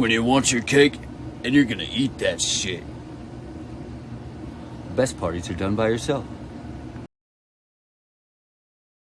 when you want your cake and you're gonna eat that shit. The best parties are done by yourself.